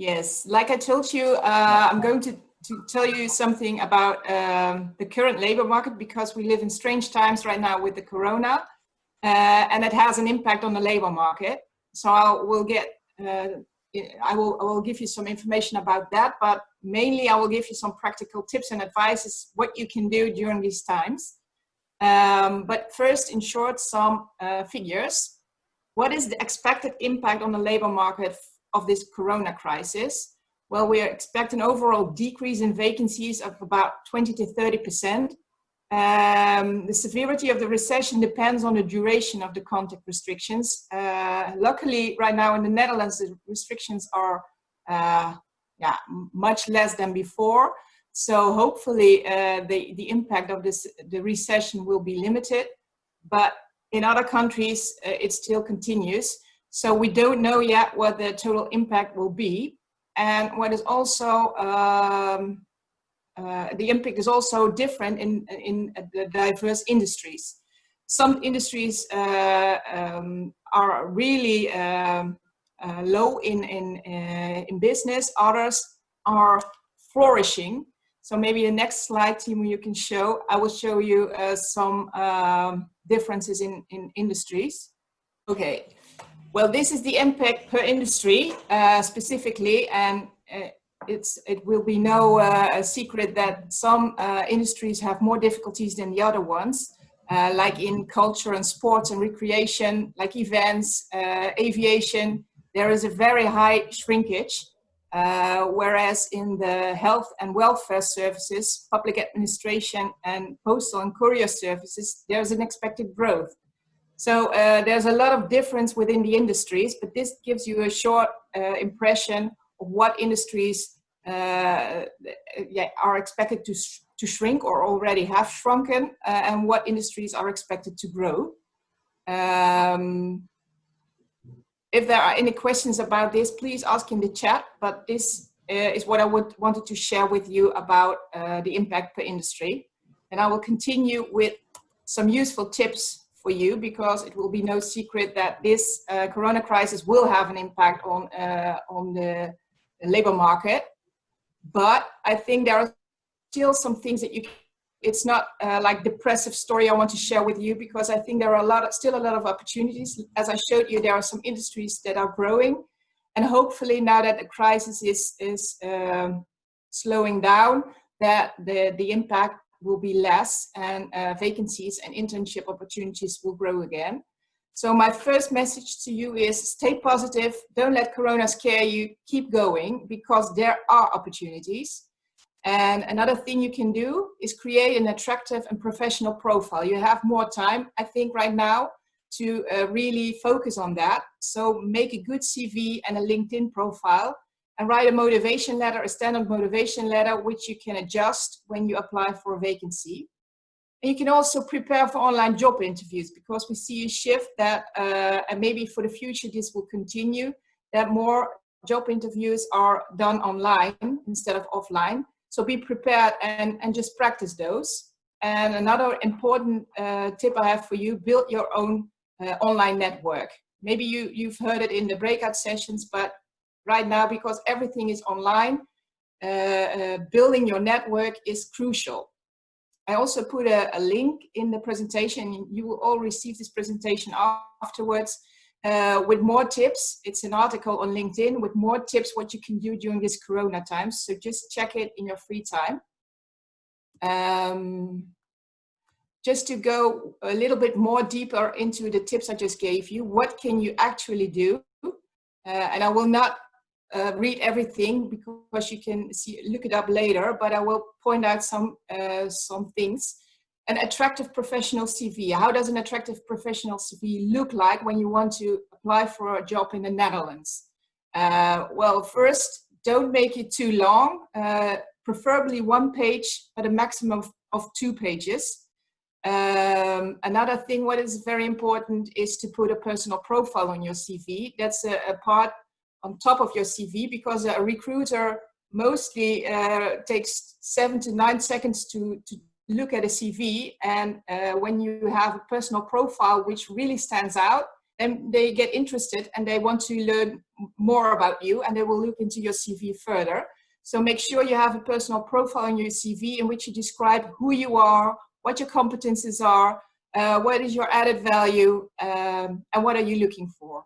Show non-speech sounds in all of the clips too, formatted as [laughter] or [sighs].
Yes, like I told you, uh, I'm going to, to tell you something about um, the current labor market because we live in strange times right now with the corona uh, and it has an impact on the labor market. So I will get, uh, I will, I will give you some information about that, but mainly I will give you some practical tips and advices what you can do during these times. Um, but first, in short, some uh, figures. What is the expected impact on the labor market of this corona crisis? Well, we expect an overall decrease in vacancies of about 20 to 30 percent. Um, the severity of the recession depends on the duration of the contact restrictions. Uh, luckily, right now in the Netherlands, the restrictions are uh, yeah, much less than before. So hopefully uh, the, the impact of this, the recession will be limited, but in other countries, uh, it still continues. So we don't know yet what the total impact will be. And what is also, um, uh, the impact is also different in, in the diverse industries. Some industries uh, um, are really um, uh, low in, in, uh, in business, others are flourishing. So maybe the next slide, Timo, you can show, I will show you uh, some um, differences in, in industries. Okay, well, this is the impact per industry uh, specifically, and uh, it's, it will be no uh, secret that some uh, industries have more difficulties than the other ones, uh, like in culture and sports and recreation, like events, aviation, there is a very high shrinkage. Uh, whereas in the health and welfare services, public administration and postal and courier services, there's an expected growth. So uh, there's a lot of difference within the industries, but this gives you a short uh, impression of what industries uh, yeah, are expected to, sh to shrink or already have shrunken uh, and what industries are expected to grow. Um, if there are any questions about this, please ask in the chat, but this uh, is what I would wanted to share with you about uh, the impact per industry. And I will continue with some useful tips for you because it will be no secret that this uh, corona crisis will have an impact on, uh, on the, labor market. But I think there are still some things that you it's not uh, like depressive story I want to share with you because I think there are a lot of, still a lot of opportunities. As I showed you, there are some industries that are growing and hopefully now that the crisis is, is um, slowing down, that the, the impact will be less and uh, vacancies and internship opportunities will grow again. So my first message to you is stay positive, don't let Corona scare you, keep going because there are opportunities. And another thing you can do is create an attractive and professional profile. You have more time, I think, right now to uh, really focus on that. So make a good CV and a LinkedIn profile and write a motivation letter, a standard motivation letter, which you can adjust when you apply for a vacancy. And you can also prepare for online job interviews because we see a shift that, uh, and maybe for the future this will continue, that more job interviews are done online instead of offline. So be prepared and, and just practice those. And another important uh, tip I have for you, build your own uh, online network. Maybe you, you've heard it in the breakout sessions, but right now, because everything is online, uh, uh building your network is crucial. I also put a, a, link in the presentation. You will all receive this presentation afterwards uh, with more tips. It's an article on LinkedIn with more tips what you can do during this Corona times. So just check it in your free time. Um, just to go a little bit more deeper into the tips I just gave you, what can you actually do? Uh, and I will not uh, read everything because you can see look it up later, but I will point out some uh, some things an attractive professional CV. How does an attractive professional CV look like when you want to apply for a job in the Netherlands? Uh, well, first, don't make it too long, uh, preferably one page at a maximum of, of two pages. Um, another thing what is very important is to put a personal profile on your CV. That's a, a part on top of your CV because a recruiter mostly uh, takes seven to nine seconds to, to look at a CV and uh, when you have a personal profile which really stands out then they get interested and they want to learn more about you and they will look into your CV further. So make sure you have a personal profile in your CV in which you describe who you are, what your competences are, uh, what is your added value, um, and what are you looking for.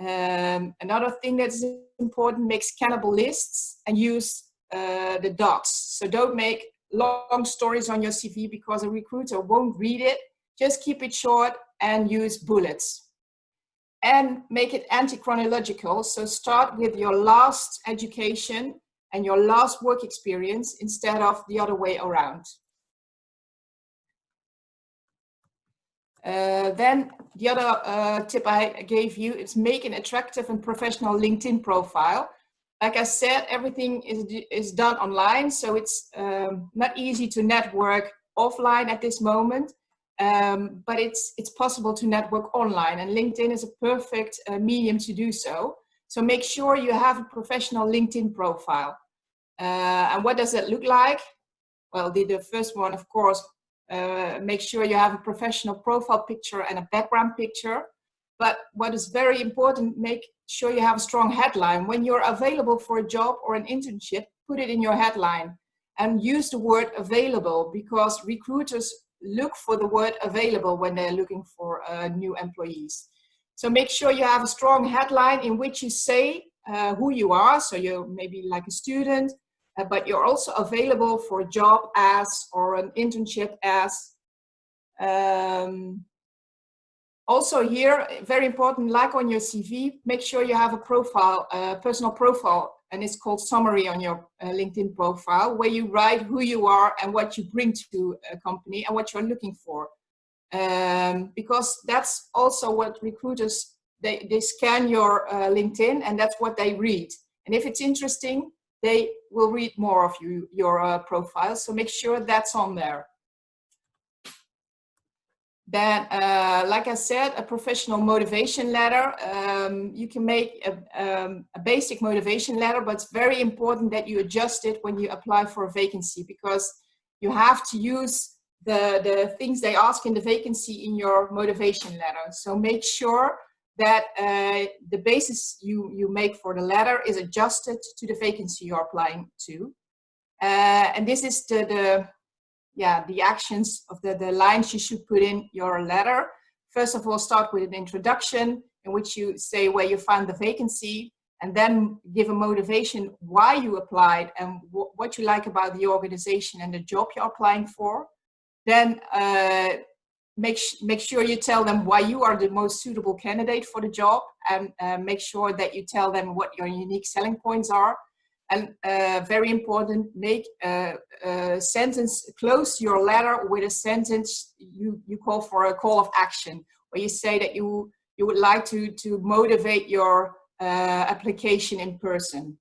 Um, another thing that's important, make scannable lists and use uh, the dots. So don't make long stories on your CV because a recruiter won't read it. Just keep it short and use bullets. And make it anti-chronological. So start with your last education and your last work experience instead of the other way around. Uh, then the other uh, tip I gave you is make an attractive and professional LinkedIn profile. Like I said, everything is, is done online, so it's um, not easy to network offline at this moment, um, but it's, it's possible to network online and LinkedIn is a perfect uh, medium to do so. So make sure you have a professional LinkedIn profile. Uh, and what does that look like? Well, the, the first one, of course, uh, make sure you have a professional profile picture and a background picture. But what is very important, make sure you have a strong headline. When you're available for a job or an internship, put it in your headline and use the word available because recruiters look for the word available when they're looking for uh, new employees. So make sure you have a strong headline in which you say uh, who you are. So you're maybe like a student, uh, but you're also available for a job as or an internship as. Um, also here, very important, like on your CV, make sure you have a profile, a personal profile, and it's called summary on your uh, LinkedIn profile, where you write who you are and what you bring to a company and what you're looking for. Um, because that's also what recruiters, they, they scan your uh, LinkedIn and that's what they read. And if it's interesting, they will read more of you, your uh, profile. So make sure that's on there. Then, uh, like I said, a professional motivation letter. Um, you can make a, um, a, basic motivation letter, but it's very important that you adjust it when you apply for a vacancy because you have to use the, the things they ask in the vacancy in your motivation letter. So make sure that uh, the basis you, you make for the letter is adjusted to the vacancy you're applying to. Uh, and this is the, the, yeah, the actions of the, the lines you should put in your letter. First of all, start with an introduction in which you say where you found the vacancy and then give a motivation why you applied and what you like about the organization and the job you're applying for. Then uh, make, make sure you tell them why you are the most suitable candidate for the job and uh, make sure that you tell them what your unique selling points are. And uh, very important, make a, a, sentence, close your letter with a sentence you, you call for a call of action, where you say that you, you would like to, to motivate your uh, application in person.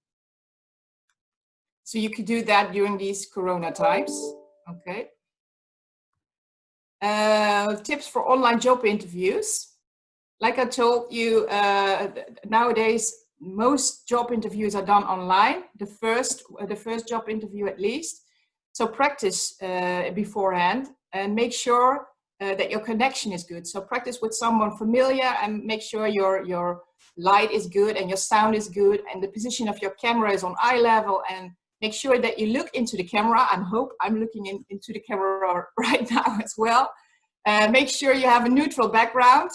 So you could do that during these Corona times, okay? Uh, tips for online job interviews. Like I told you, uh, nowadays most job interviews are done online. The first, the first job interview at least. So practice uh, beforehand and make sure uh, that your connection is good. So practice with someone familiar and make sure your your light is good and your sound is good and the position of your camera is on eye level and make sure that you look into the camera and hope I'm looking in, into the camera [laughs] right now as well. Uh, make sure you have a neutral background.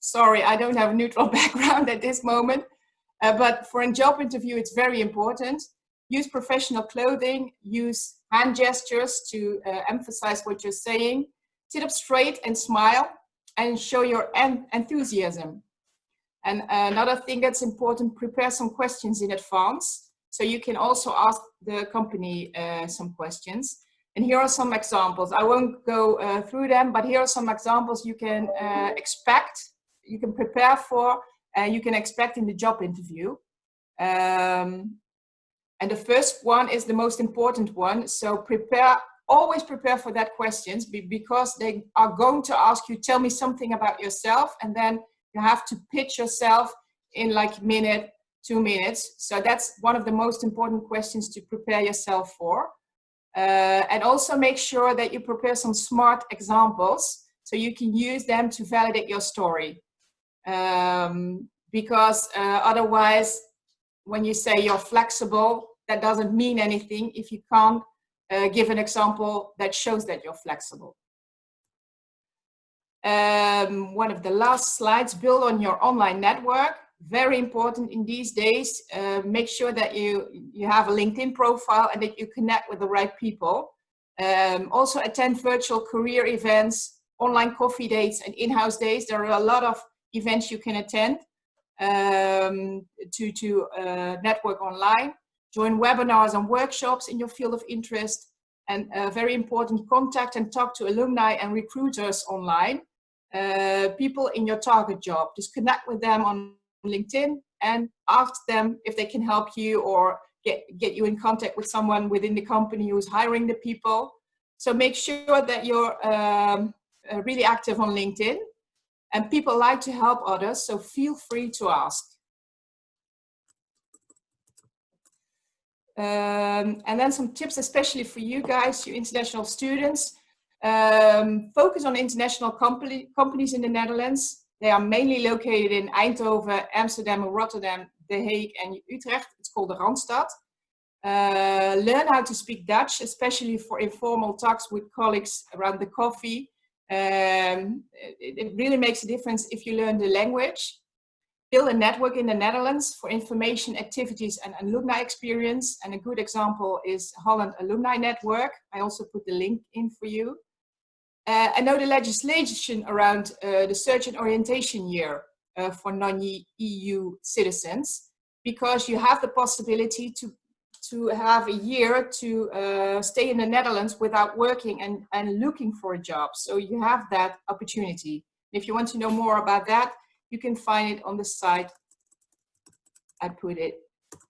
Sorry, I don't have a neutral [laughs] background at this moment, uh, but for a job interview, it's very important. Use professional clothing, use hand gestures to uh, emphasize what you're saying. Sit up straight and smile and show your en enthusiasm. And another thing that's important, prepare some questions in advance so you can also ask the company uh, some questions. And here are some examples. I won't go uh, through them, but here are some examples you can uh, expect, you can prepare for, and you can expect in the job interview. Um, and the first one is the most important one. So prepare, always prepare for that questions because they are going to ask you, tell me something about yourself. And then you have to pitch yourself in like a minute two minutes. So that's one of the most important questions to prepare yourself for. Uh, and also make sure that you prepare some smart examples so you can use them to validate your story. Um, because uh, otherwise, when you say you're flexible, that doesn't mean anything if you can't uh, give an example that shows that you're flexible. Um, one of the last slides, build on your online network. Very important in these days. Uh, make sure that you, you have a LinkedIn profile and that you connect with the right people. Um, also attend virtual career events, online coffee dates and in-house days. There are a lot of events you can attend um, to, to uh, network online. Join webinars and workshops in your field of interest. And uh, very important, contact and talk to alumni and recruiters online. Uh, people in your target job. Just connect with them on LinkedIn and ask them if they can help you or get, get you in contact with someone within the company who's hiring the people. So make sure that you're um, uh, really active on LinkedIn and people like to help others, so feel free to ask. Um, and then some tips, especially for you guys, you international students. Um, focus on international company, companies in the Netherlands. They are mainly located in Eindhoven, Amsterdam, Rotterdam, The Hague and Utrecht. It's called the Randstad. Uh, learn how to speak Dutch, especially for informal talks with colleagues around the coffee. Um, it, it really makes a difference if you learn the language. Build a network in the Netherlands for information, activities and alumni experience. And a good example is Holland Alumni Network. I also put the link in for you. Uh, I know the legislation around uh, the search and orientation year uh, for non-EU citizens, because you have the possibility to, to have a year to uh, stay in the Netherlands without working and, and looking for a job. So you have that opportunity. If you want to know more about that, you can find it on the site. I put it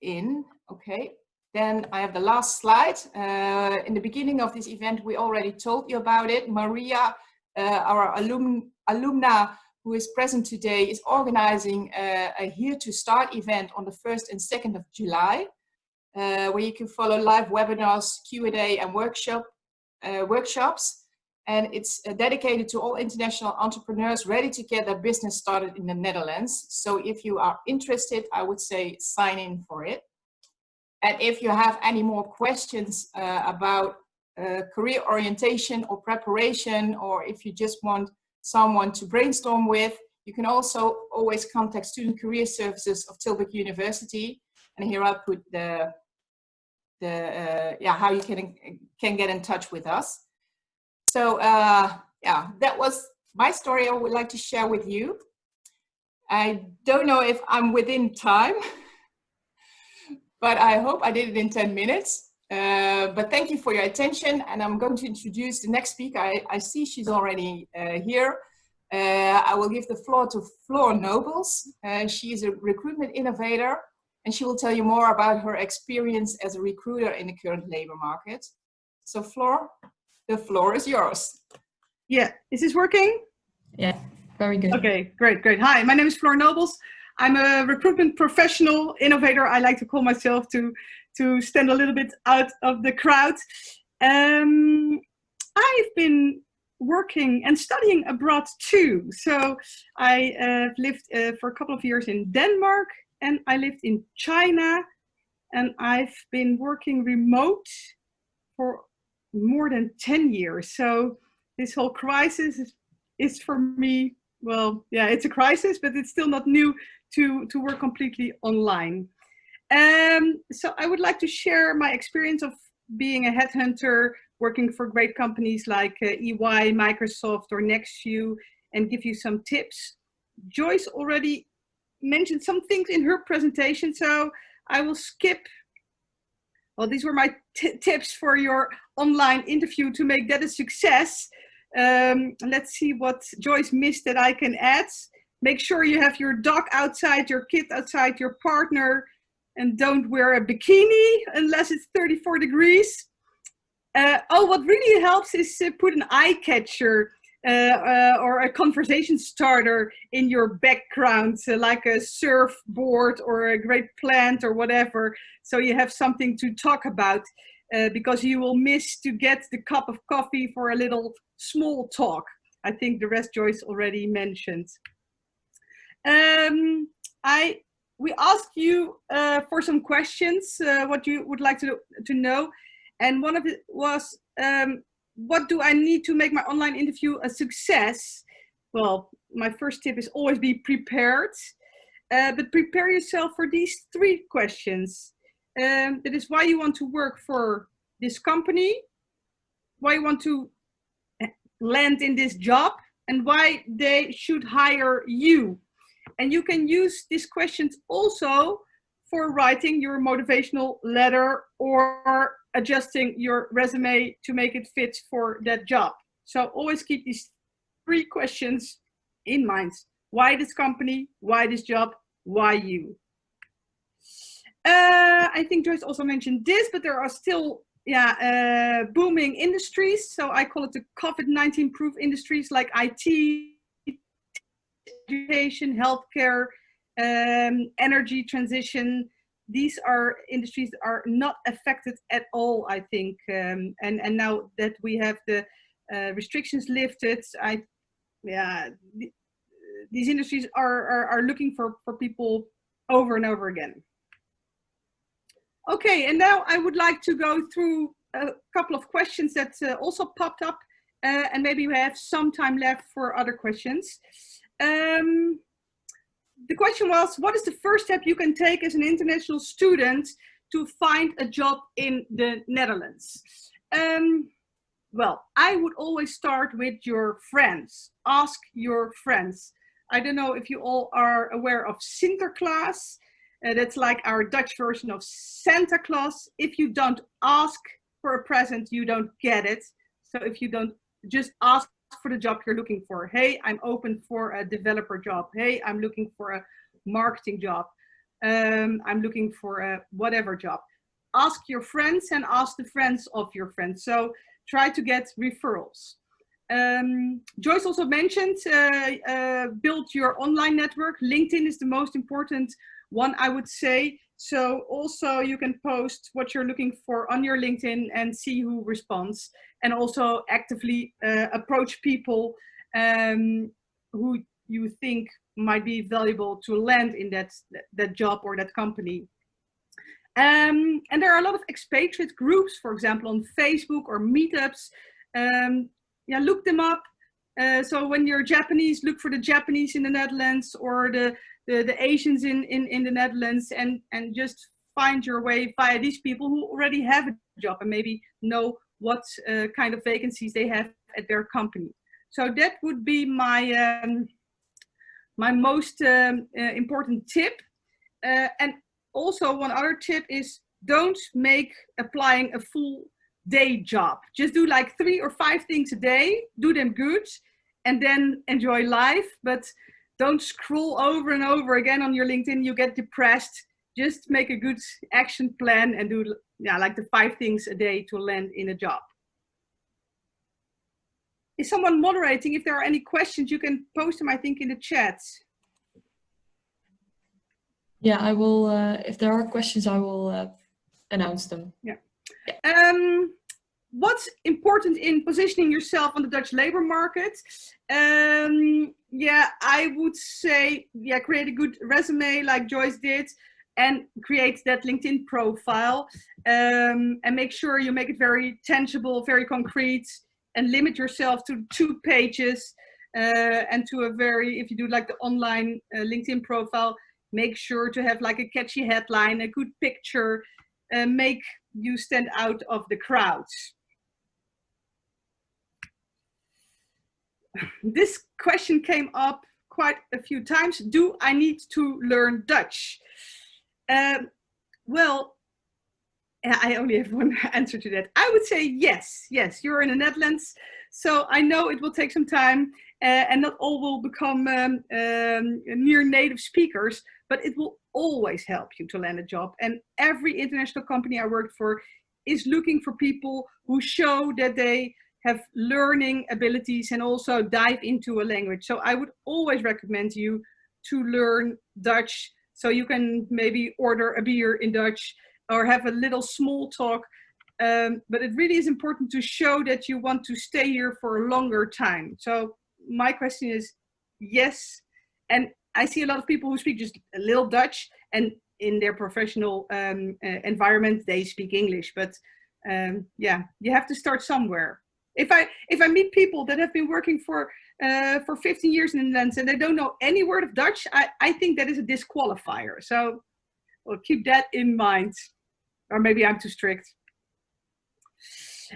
in, okay. Then I have the last slide. Uh, in the beginning of this event, we already told you about it. Maria, uh, our alum, alumna who is present today, is organizing uh, a Here to Start event on the 1st and 2nd of July, uh, where you can follow live webinars, Q&A and workshop, uh, workshops. And it's uh, dedicated to all international entrepreneurs ready to get their business started in the Netherlands. So if you are interested, I would say sign in for it. And if you have any more questions uh, about uh, career orientation or preparation, or if you just want someone to brainstorm with, you can also always contact Student Career Services of Tilburg University. And here I'll put the, the uh, yeah, how you can, can get in touch with us. So uh, yeah, that was my story I would like to share with you. I don't know if I'm within time. [laughs] but I hope I did it in 10 minutes. Uh, but thank you for your attention and I'm going to introduce the next speaker. I, I see she's already uh, here. Uh, I will give the floor to Floor Nobles. Uh, she is a recruitment innovator and she will tell you more about her experience as a recruiter in the current labor market. So Floor, the floor is yours. Yeah, is this working? Yeah, very good. Okay, great, great. Hi, my name is Floor Nobles. I'm a recruitment professional, innovator. I like to call myself to, to stand a little bit out of the crowd. Um, I've been working and studying abroad too. So I uh, lived uh, for a couple of years in Denmark and I lived in China and I've been working remote for more than 10 years. So this whole crisis is, is for me, well, yeah, it's a crisis, but it's still not new to, to work completely online. Um, so I would like to share my experience of being a headhunter, working for great companies like uh, EY, Microsoft or NextView and give you some tips. Joyce already mentioned some things in her presentation, so I will skip. Well, these were my tips for your online interview to make that a success. Um, let's see what Joyce missed that I can add. Make sure you have your dog outside, your kid outside, your partner, and don't wear a bikini unless it's 34 degrees. Uh, oh, what really helps is put an eye catcher uh, uh, or a conversation starter in your background, like a surfboard or a great plant or whatever. So you have something to talk about uh, because you will miss to get the cup of coffee for a little small talk. I think the rest Joyce already mentioned. Um, I we asked you uh, for some questions, uh, what you would like to to know, and one of it was, um, what do I need to make my online interview a success? Well, my first tip is always be prepared, uh, but prepare yourself for these three questions. Um, that is why you want to work for this company, why you want to eh, land in this job, and why they should hire you. And you can use these questions also for writing your motivational letter or adjusting your resume to make it fit for that job. So always keep these three questions in mind. Why this company? Why this job? Why you? Uh, I think Joyce also mentioned this, but there are still yeah, uh, booming industries. So I call it the COVID-19 proof industries like IT, education, healthcare, um, energy transition. These are industries that are not affected at all, I think. Um, and, and now that we have the uh, restrictions lifted, I, yeah, th these industries are, are, are looking for, for people over and over again. Okay, and now I would like to go through a couple of questions that uh, also popped up uh, and maybe we have some time left for other questions. Um, the question was, what is the first step you can take as an international student to find a job in the Netherlands? Um, well, I would always start with your friends. Ask your friends. I don't know if you all are aware of Sinterklaas. Uh, that's like our Dutch version of Santa Claus. If you don't ask for a present, you don't get it. So if you don't just ask for the job you're looking for. Hey, I'm open for a developer job. Hey, I'm looking for a marketing job. Um, I'm looking for a whatever job. Ask your friends and ask the friends of your friends. So try to get referrals. Um, Joyce also mentioned uh, uh, build your online network. LinkedIn is the most important one I would say. So also you can post what you're looking for on your LinkedIn and see who responds and also actively uh, approach people um, who you think might be valuable to land in that, that job or that company. Um, and there are a lot of expatriate groups, for example, on Facebook or meetups. Um, yeah, look them up. Uh, so when you're Japanese, look for the Japanese in the Netherlands or the the, the Asians in, in, in the Netherlands and, and just find your way via these people who already have a job and maybe know what uh, kind of vacancies they have at their company. So that would be my, um, my most um, uh, important tip. Uh, and also one other tip is don't make applying a full day job. Just do like three or five things a day, do them good, and then enjoy life. But don't scroll over and over again on your LinkedIn, you get depressed. Just make a good action plan and do yeah, like the five things a day to land in a job. Is someone moderating? If there are any questions, you can post them, I think, in the chat. Yeah, I will, uh, if there are questions, I will uh, announce them. Yeah. yeah. Um, what's important in positioning yourself on the Dutch labor market? Um, yeah, I would say, yeah, create a good resume like Joyce did and create that LinkedIn profile um, and make sure you make it very tangible, very concrete and limit yourself to two pages uh, and to a very, if you do like the online uh, LinkedIn profile, make sure to have like a catchy headline, a good picture, uh, make you stand out of the crowd. This question came up quite a few times. Do I need to learn Dutch? Um, well, I only have [laughs] one answer to that. I would say yes, yes, you're in the Netherlands. So I know it will take some time uh, and not all will become um, um, near native speakers, but it will always help you to land a job. And every international company I worked for is looking for people who show that they have learning abilities and also dive into a language. So I would always recommend you to learn Dutch so you can maybe order a beer in Dutch or have a little small talk. Um, but it really is important to show that you want to stay here for a longer time. So my question is yes. And I see a lot of people who speak just a little Dutch and in their professional um, uh, environment, they speak English. But um, yeah, you have to start somewhere. If I if I meet people that have been working for uh, for 15 years in the Netherlands and they don't know any word of Dutch, I, I think that is a disqualifier. So well, keep that in mind. Or maybe I'm too strict.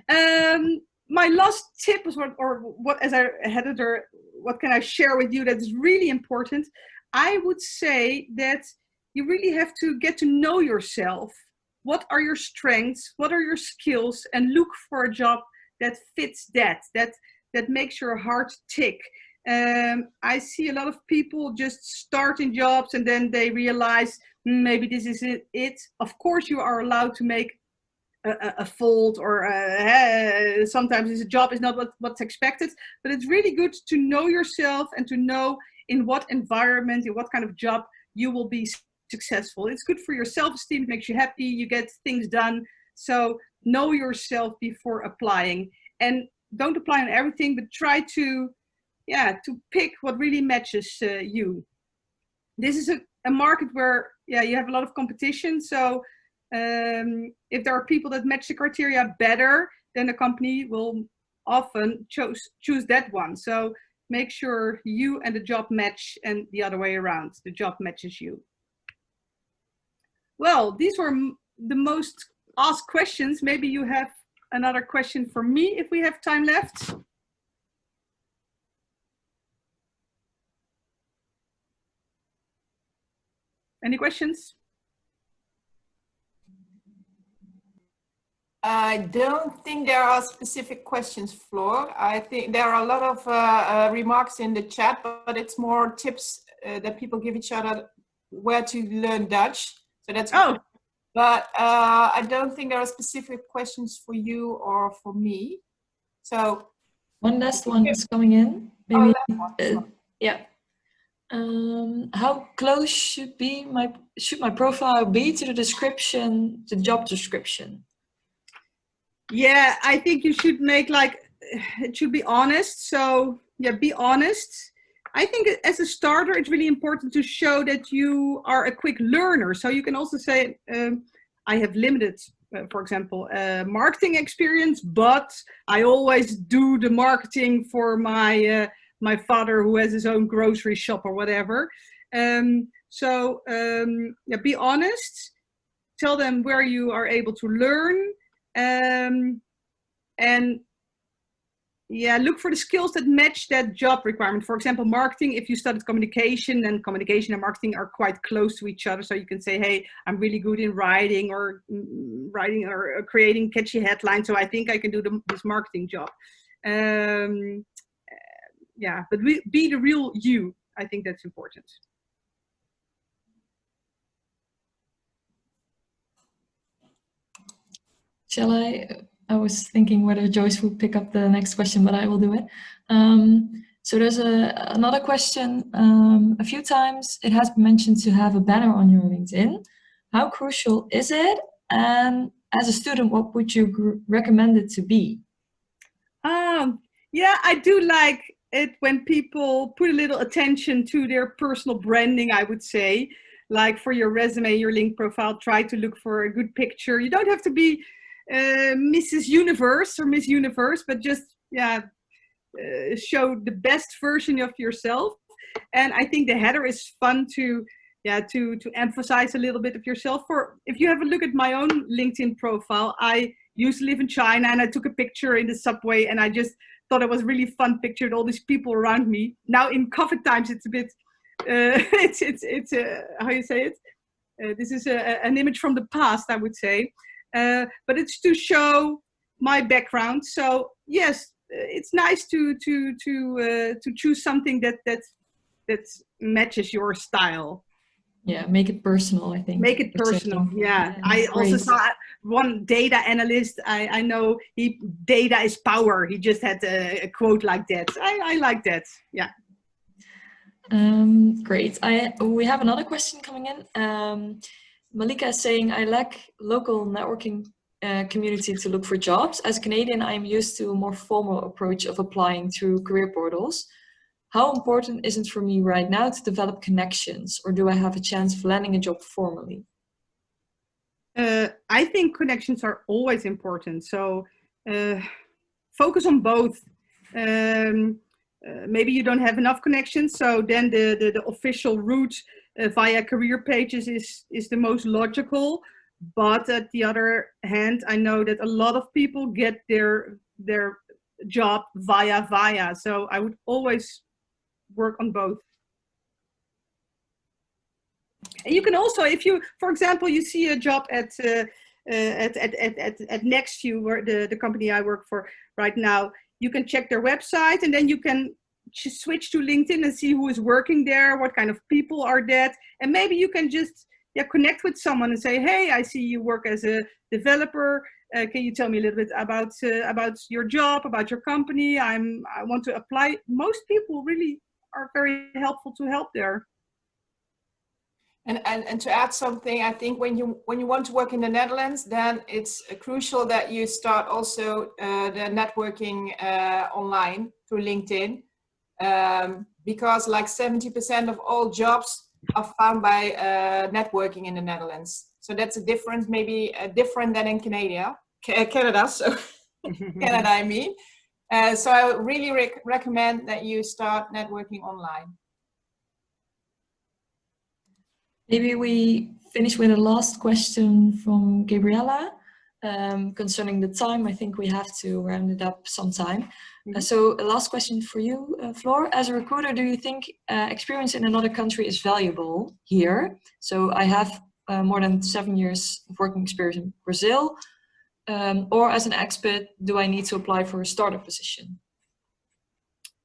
Um, my last tip was what, or what as a editor, what can I share with you that is really important? I would say that you really have to get to know yourself. What are your strengths? What are your skills? And look for a job that fits that, that, that makes your heart tick. Um, I see a lot of people just starting jobs and then they realize hmm, maybe this is it. Of course, you are allowed to make a, a fault or a, uh, sometimes this job is not what, what's expected, but it's really good to know yourself and to know in what environment, in what kind of job you will be successful. It's good for your self-esteem, it makes you happy, you get things done. So know yourself before applying and don't apply on everything, but try to, yeah, to pick what really matches uh, you. This is a, a market where, yeah, you have a lot of competition. So um, if there are people that match the criteria better, then the company will often choose choose that one. So make sure you and the job match and the other way around, the job matches you. Well, these were the most asked questions. Maybe you have another question for me if we have time left. Any questions? I don't think there are specific questions, Floor. I think there are a lot of uh, uh, remarks in the chat, but it's more tips uh, that people give each other where to learn Dutch. So that's oh. Good. But uh, I don't think there are specific questions for you or for me. So one last one is coming in. Oh, Maybe, uh, yeah. Um, how close should be my should my profile be to the description, the job description? Yeah, I think you should make like, [sighs] it should be honest. So yeah, be honest. I think as a starter, it's really important to show that you are a quick learner. So you can also say, um, I have limited, uh, for example, uh, marketing experience, but I always do the marketing for my uh, my father who has his own grocery shop or whatever. Um, so um, yeah, be honest. Tell them where you are able to learn um, and yeah, look for the skills that match that job requirement. For example, marketing, if you studied communication, then communication and marketing are quite close to each other. So you can say, hey, I'm really good in writing or mm, writing or creating catchy headlines. So I think I can do the, this marketing job. Um, yeah, but we, be the real you. I think that's important. Shall I? I was thinking whether Joyce would pick up the next question, but I will do it. Um, so there's a, another question. Um, a few times it has been mentioned to have a banner on your LinkedIn. How crucial is it? And as a student, what would you recommend it to be? Um, yeah, I do like it when people put a little attention to their personal branding, I would say. Like for your resume, your link profile, try to look for a good picture. You don't have to be uh, Mrs. Universe or Miss Universe, but just yeah, uh, show the best version of yourself. And I think the header is fun to yeah to to emphasize a little bit of yourself. For if you have a look at my own LinkedIn profile, I used to live in China and I took a picture in the subway and I just thought it was really fun picture with all these people around me. Now in COVID times, it's a bit, uh, [laughs] it's, it's, it's, uh, how you say it? Uh, this is a, an image from the past, I would say. Uh, but it's to show my background. So yes, it's nice to to to uh, to choose something that that that matches your style. Yeah, make it personal. I think make it personal. Yeah, yeah I also saw one data analyst. I I know he data is power. He just had a, a quote like that. I I like that. Yeah. Um, great. I we have another question coming in. Um, Malika is saying, I lack local networking uh, community to look for jobs. As a Canadian, I'm used to a more formal approach of applying through career portals. how important is it for me right now to develop connections or do I have a chance of landing a job formally? Uh, I think connections are always important. So uh, focus on both. Um, uh, maybe you don't have enough connections, so then the, the, the official route uh, via career pages is, is the most logical. But at the other hand, I know that a lot of people get their, their job via via. So I would always work on both. And you can also, if you, for example, you see a job at uh, uh, at, at, at, at, at NextView, where the, the company I work for right now, you can check their website and then you can switch to LinkedIn and see who is working there, what kind of people are that, and maybe you can just yeah connect with someone and say, hey, I see you work as a developer. Uh, can you tell me a little bit about uh, about your job, about your company? I'm I want to apply. Most people really are very helpful to help there. And, and, and to add something, I think when you when you want to work in the Netherlands, then it's crucial that you start also uh, the networking uh, online through LinkedIn, um, because like 70% of all jobs are found by uh, networking in the Netherlands. So that's a difference, maybe uh, different than in Canada, Canada. So [laughs] Canada, I mean. Uh, so I really rec recommend that you start networking online. Maybe we finish with a last question from Gabriella um, concerning the time. I think we have to round it up sometime. Mm -hmm. uh, mm-hmm. so a last question for you, uh, Floor. As a recruiter, do you think uh, experience in another country is valuable here? So I have uh, more than seven years of working experience in Brazil. Um, or as an expert, do I need to apply for a startup position?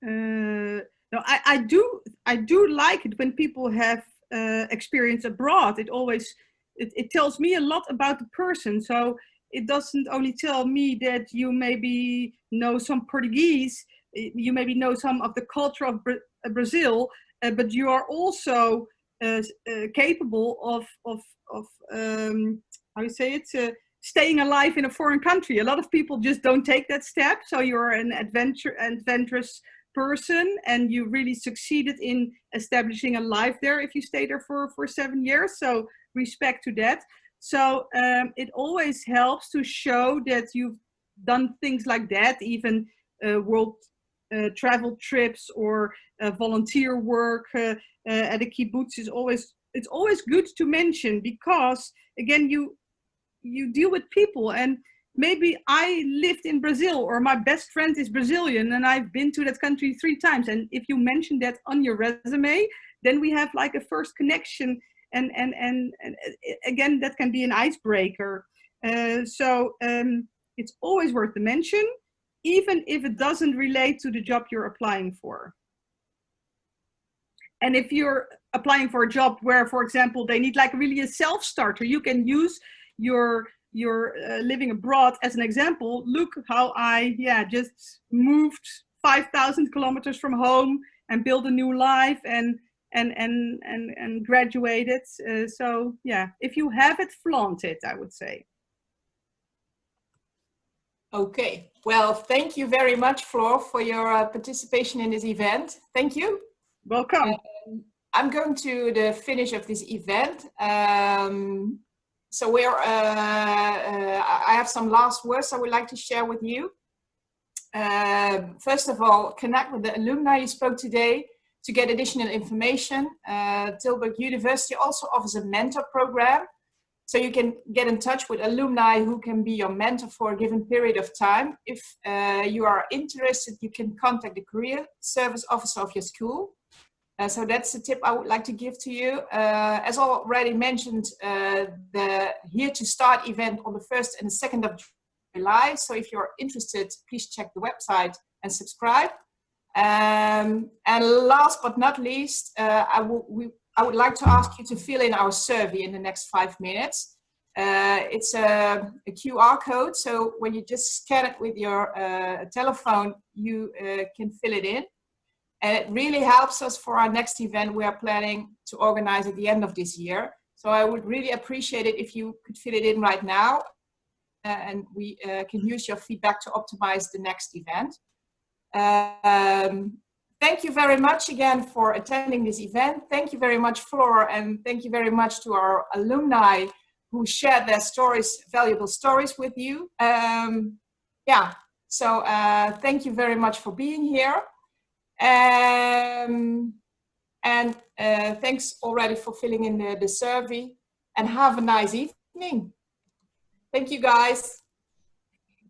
Uh, no, I, I do. I do like it when people have uh, experience abroad. It always, it, it tells me a lot about the person. So it doesn't only tell me that you maybe know some Portuguese, you maybe know some of the culture of Bra uh, Brazil, uh, but you are also uh, uh, capable of, of, of um, how you say it, staying alive in a foreign country. A lot of people just don't take that step. So you're an adventure, adventurous person and you really succeeded in establishing a life there if you stay there for, for seven years. So respect to that. So um, it always helps to show that you've done things like that, even uh, world uh, travel trips or uh, volunteer work uh, uh, at a kibbutz is always, it's always good to mention because again, you, you deal with people and maybe I lived in Brazil or my best friend is Brazilian and I've been to that country three times. And if you mention that on your resume, then we have like a first connection. And, and, and, and uh, again, that can be an icebreaker. Uh, so um, it's always worth the mention, even if it doesn't relate to the job you're applying for. And if you're applying for a job where, for example, they need like really a self-starter, you can use your you're uh, living abroad as an example, look how I, yeah, just moved 5,000 kilometers from home and build a new life and, and, and, and, and graduated. Uh, so yeah, if you have it, flaunt it, I would say. Okay, well, thank you very much, Floor, for your uh, participation in this event. Thank you. Welcome. Um, I'm going to the finish of this event. Um, so we're, uh, uh, I have some last words I would like to share with you. Uh, first of all, connect with the alumni you spoke today to get additional information. Uh, Tilburg University also offers a mentor program. So you can get in touch with alumni who can be your mentor for a given period of time. If uh, you are interested, you can contact the career service officer of your school. Uh, so that's the tip I would like to give to you. Uh, as already mentioned, uh, the Here to Start event on the 1st and the 2nd of July. So if you're interested, please check the website and subscribe. Um, and last but not least, uh, I, we, I would like to ask you to fill in our survey in the next five minutes. Uh, it's a, a, QR code, so when you just scan it with your uh, telephone, you can fill it in. And it really helps us for our next event we are planning to organize at the end of this year. So I would really appreciate it if you could fill it in right now uh, and we uh, can use your feedback to optimize the next event. Um, thank you very much again for attending this event. Thank you very much, Floor, and thank you very much to our alumni who shared their stories, valuable stories with you. Um, yeah, so uh, thank you very much for being here. Um, and uh, thanks already for filling in the, the survey and have a nice evening. Thank you guys.